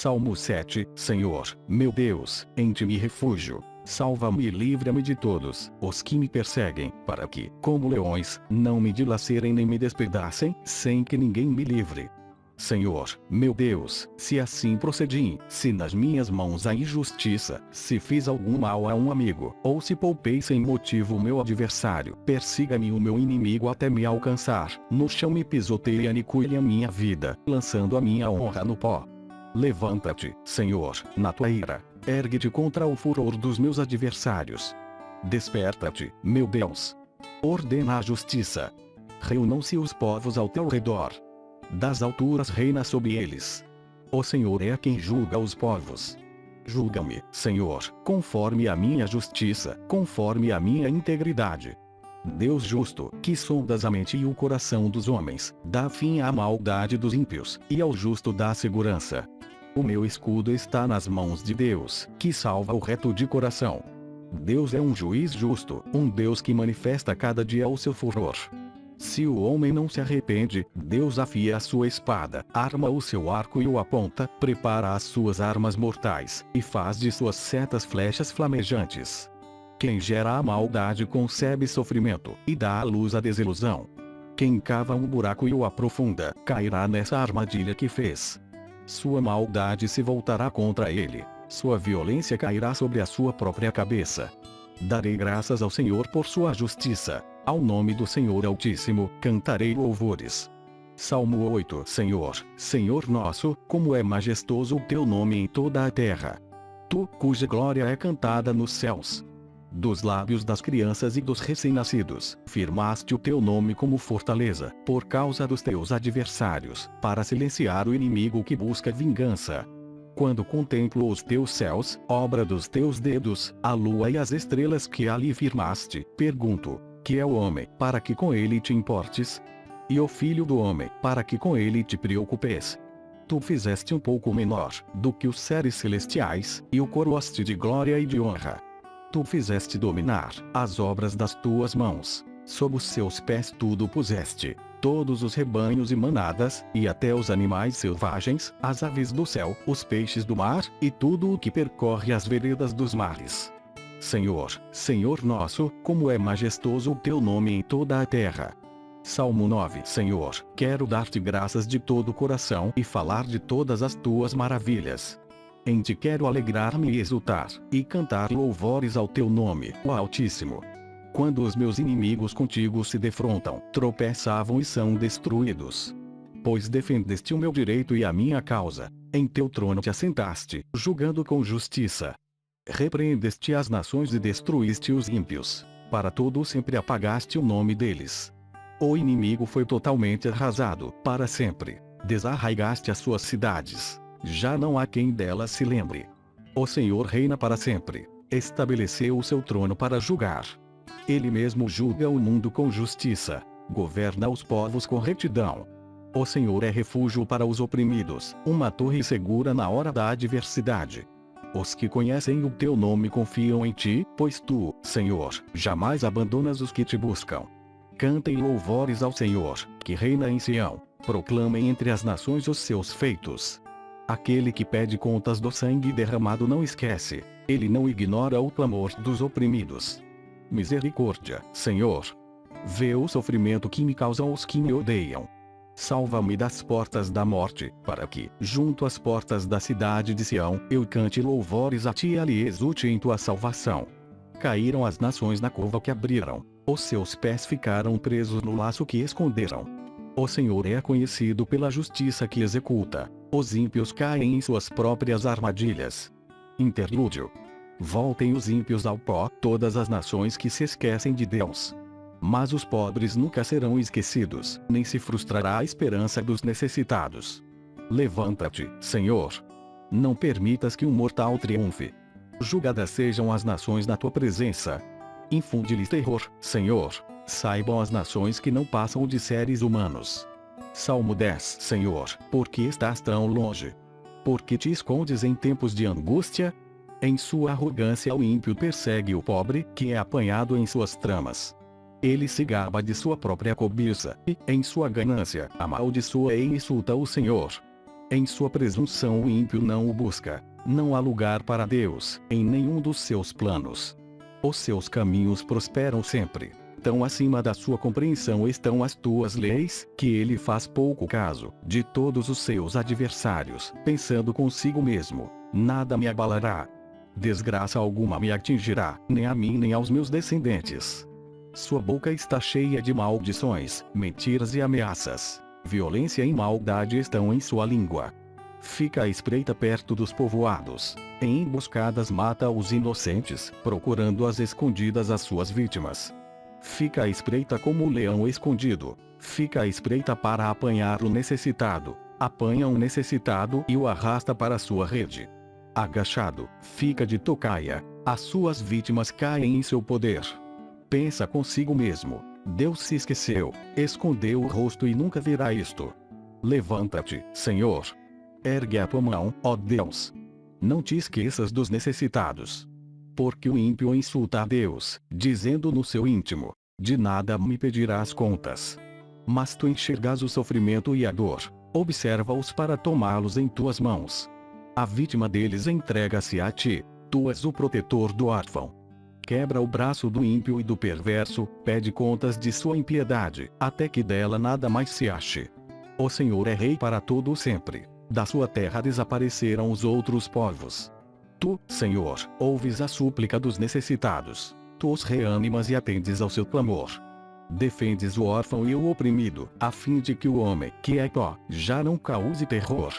Salmo 7 Senhor, meu Deus, em ti me refúgio. Salva-me e livra-me de todos os que me perseguem, para que, como leões, não me dilacerem nem me despedacem, sem que ninguém me livre. Senhor, meu Deus, se assim procedi, se nas minhas mãos há injustiça, se fiz algum mal a um amigo, ou se poupei sem motivo o meu adversário, persiga-me o meu inimigo até me alcançar, no chão me pisoteie e aniquile a minha vida, lançando a minha honra no pó. Levanta-te, Senhor, na tua ira, ergue-te contra o furor dos meus adversários. Desperta-te, meu Deus. Ordena a justiça. Reunam-se os povos ao teu redor, das alturas reina sobre eles. O Senhor é quem julga os povos. Julga-me, Senhor, conforme a minha justiça, conforme a minha integridade. Deus justo, que sondas a mente e o coração dos homens, dá fim à maldade dos ímpios, e ao justo dá segurança. O meu escudo está nas mãos de Deus, que salva o reto de coração. Deus é um juiz justo, um Deus que manifesta cada dia o seu furor. Se o homem não se arrepende, Deus afia a sua espada, arma o seu arco e o aponta, prepara as suas armas mortais, e faz de suas setas flechas flamejantes. Quem gera a maldade concebe sofrimento, e dá à luz a desilusão. Quem cava um buraco e o aprofunda, cairá nessa armadilha que fez. Sua maldade se voltará contra ele. Sua violência cairá sobre a sua própria cabeça. Darei graças ao Senhor por sua justiça ao nome do Senhor Altíssimo, cantarei louvores. Salmo 8 Senhor, Senhor nosso, como é majestoso o teu nome em toda a terra. Tu, cuja glória é cantada nos céus. Dos lábios das crianças e dos recém-nascidos, firmaste o teu nome como fortaleza, por causa dos teus adversários, para silenciar o inimigo que busca vingança. Quando contemplo os teus céus, obra dos teus dedos, a lua e as estrelas que ali firmaste, pergunto: que é o homem, para que com ele te importes? E o filho do homem, para que com ele te preocupes? Tu fizeste um pouco menor do que os seres celestiais, e o coroaste de glória e de honra. Tu fizeste dominar as obras das tuas mãos. Sob os seus pés tudo puseste, todos os rebanhos e manadas, e até os animais selvagens, as aves do céu, os peixes do mar, e tudo o que percorre as veredas dos mares. Senhor, Senhor nosso, como é majestoso o teu nome em toda a terra. Salmo 9 Senhor, quero dar-te graças de todo o coração e falar de todas as tuas maravilhas. Em ti quero alegrar-me e exultar, e cantar louvores ao teu nome, o Altíssimo. Quando os meus inimigos contigo se defrontam, tropeçavam e são destruídos. Pois defendeste o meu direito e a minha causa. Em teu trono te assentaste, julgando com justiça. Repreendeste as nações e destruíste os ímpios. Para todo sempre apagaste o nome deles. O inimigo foi totalmente arrasado, para sempre. Desarraigaste as suas cidades. Já não há quem delas se lembre. O Senhor reina para sempre. Estabeleceu o seu trono para julgar. Ele mesmo julga o mundo com justiça. Governa os povos com retidão. O Senhor é refúgio para os oprimidos, uma torre segura na hora da adversidade. Os que conhecem o teu nome confiam em ti, pois tu, Senhor, jamais abandonas os que te buscam. Cantem louvores ao Senhor, que reina em Sião. Proclamem entre as nações os seus feitos. Aquele que pede contas do sangue derramado não esquece. Ele não ignora o clamor dos oprimidos. Misericórdia, Senhor. Vê o sofrimento que me causam os que me odeiam salva-me das portas da morte, para que, junto às portas da cidade de Sião, eu cante louvores a ti e ali exulte em tua salvação. Caíram as nações na cova que abriram, os seus pés ficaram presos no laço que esconderam. O Senhor é conhecido pela justiça que executa, os ímpios caem em suas próprias armadilhas. Interlúdio. Voltem os ímpios ao pó, todas as nações que se esquecem de Deus. Mas os pobres nunca serão esquecidos, nem se frustrará a esperança dos necessitados. Levanta-te, Senhor. Não permitas que um mortal triunfe. Julgadas sejam as nações na tua presença. Infunde-lhes terror, Senhor. Saibam as nações que não passam de seres humanos. Salmo 10 Senhor, por que estás tão longe? Por que te escondes em tempos de angústia? Em sua arrogância o ímpio persegue o pobre, que é apanhado em suas tramas. Ele se gaba de sua própria cobiça, e, em sua ganância, amaldiçoa e insulta o Senhor. Em sua presunção o ímpio não o busca. Não há lugar para Deus, em nenhum dos seus planos. Os seus caminhos prosperam sempre. Tão acima da sua compreensão estão as tuas leis, que ele faz pouco caso de todos os seus adversários, pensando consigo mesmo: nada me abalará. Desgraça alguma me atingirá, nem a mim nem aos meus descendentes. Sua boca está cheia de maldições, mentiras e ameaças. Violência e maldade estão em sua língua. Fica à espreita perto dos povoados. Em emboscadas mata os inocentes, procurando às escondidas as suas vítimas. Fica à espreita como o leão escondido. Fica à espreita para apanhar o necessitado. Apanha um necessitado e o arrasta para sua rede. Agachado, fica de tocaia. As suas vítimas caem em seu poder. Pensa consigo mesmo Deus se esqueceu, escondeu o rosto e nunca verá isto. Levanta-te, Senhor. Ergue a tua mão, ó Deus. Não te esqueças dos necessitados. Porque o ímpio insulta a Deus, dizendo no seu íntimo: De nada me pedirás contas. Mas tu enxergas o sofrimento e a dor. Observa-os para tomá-los em tuas mãos. A vítima deles entrega-se a ti. Tu és o protetor do órfão quebra o braço do ímpio e do perverso, pede contas de sua impiedade, até que dela nada mais se ache. O Senhor é rei para todo sempre. Da sua terra desapareceram os outros povos. Tu, Senhor, ouves a súplica dos necessitados. Tu os reanimas e atendes ao seu clamor. Defendes o órfão e o oprimido, a fim de que o homem, que é pó, já não cause terror.